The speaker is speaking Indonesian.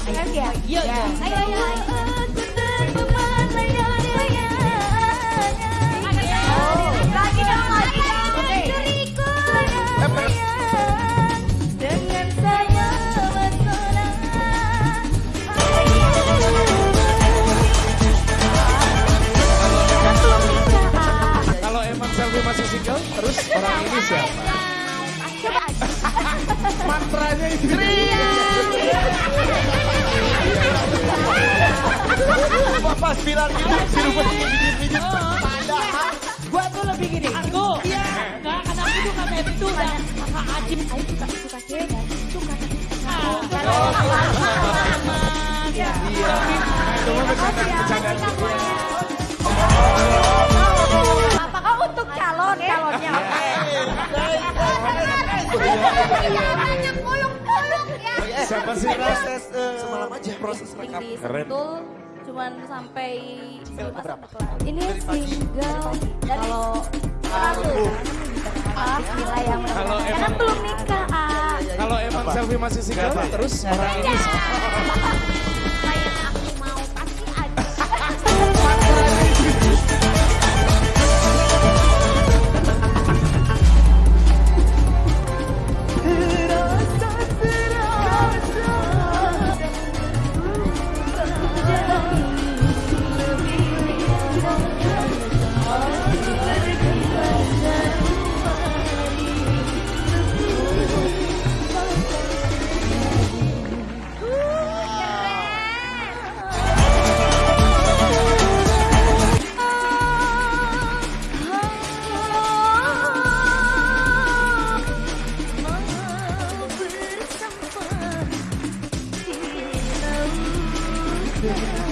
kan ya? Iya, iya. Ayo, masih single, terus orang ini siapa? Coba Mantranya itu. Pas bilang gitu, si Ruben pijit-pijit. Gua tuh lebih gini. Aku. Iya. Enggak, karena aku tuh kata itu udah kakak Acim. Ayo suka suka cewek kan? Suka. Iya. Cuma bercanda-bercanda gitu. Apakah untuk calon calonnya? Banyak muluk-muluk ya. Siapa sih? Proses Semalam aja. proses rekam. Keren. Cuman sampai ke kelas. Ini single. Kalau satu Ah, gila yang Kalau emang- belum nikah, ah. Kalau emang selfie masih single, terus orang ini Thank you.